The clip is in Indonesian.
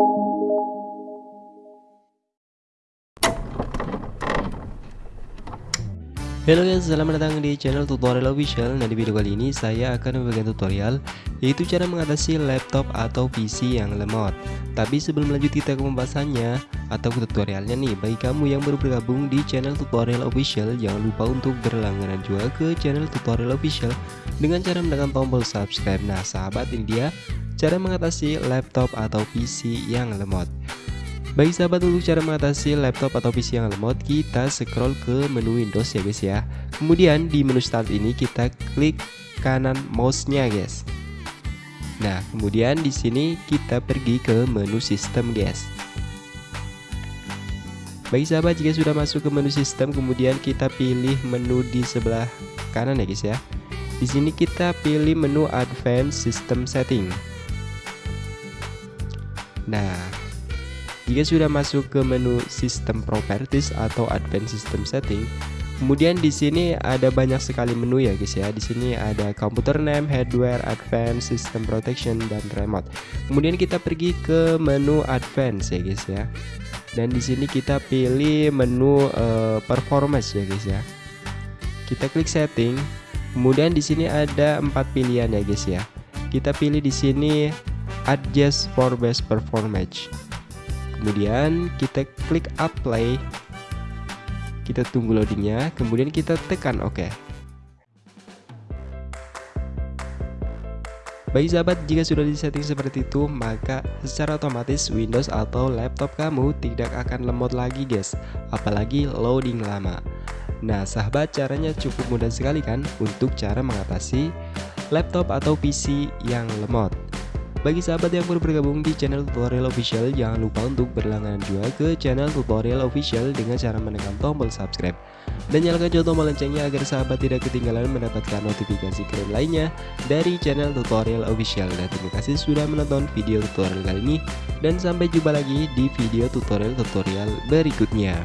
you. Halo guys, selamat datang di channel tutorial official. Nah di video kali ini saya akan memberikan tutorial Yaitu cara mengatasi laptop atau PC yang lemot. Tapi sebelum lanjut kita ke pembahasannya Atau ke tutorialnya nih. Bagi kamu yang baru bergabung di channel tutorial official Jangan lupa untuk berlangganan juga ke channel tutorial official Dengan cara menekan tombol subscribe. Nah sahabat ini dia Cara mengatasi laptop atau PC yang lemot bagi sahabat untuk cara mengatasi laptop atau PC yang lemot, kita scroll ke menu Windows ya guys ya. Kemudian di menu start ini kita klik kanan mouse-nya guys. Nah, kemudian di sini kita pergi ke menu sistem guys. Bagi sahabat jika sudah masuk ke menu sistem, kemudian kita pilih menu di sebelah kanan ya guys ya. Di sini kita pilih menu Advanced System Setting. Nah, jika sudah masuk ke menu System Properties atau Advanced System Setting, kemudian di sini ada banyak sekali menu ya guys ya. Di sini ada Computer Name, Hardware, Advanced System Protection dan Remote. Kemudian kita pergi ke menu Advanced ya guys ya. Dan di sini kita pilih menu uh, Performance ya guys ya. Kita klik Setting. Kemudian di sini ada empat pilihan ya guys ya. Kita pilih di sini Adjust for Best Performance kemudian kita klik apply kita tunggu loadingnya kemudian kita tekan OK Bagi sahabat, jika sudah disetting seperti itu, maka secara otomatis Windows atau laptop kamu tidak akan lemot lagi guys, apalagi loading lama. Nah sahabat, caranya cukup mudah sekali kan untuk cara mengatasi laptop atau PC yang lemot. Bagi sahabat yang baru bergabung di channel tutorial official, jangan lupa untuk berlangganan juga ke channel tutorial official dengan cara menekan tombol subscribe. Dan nyalakan juga tombol loncengnya agar sahabat tidak ketinggalan mendapatkan notifikasi keren lainnya dari channel tutorial official. Dan terima kasih sudah menonton video tutorial kali ini. Dan sampai jumpa lagi di video tutorial-tutorial berikutnya.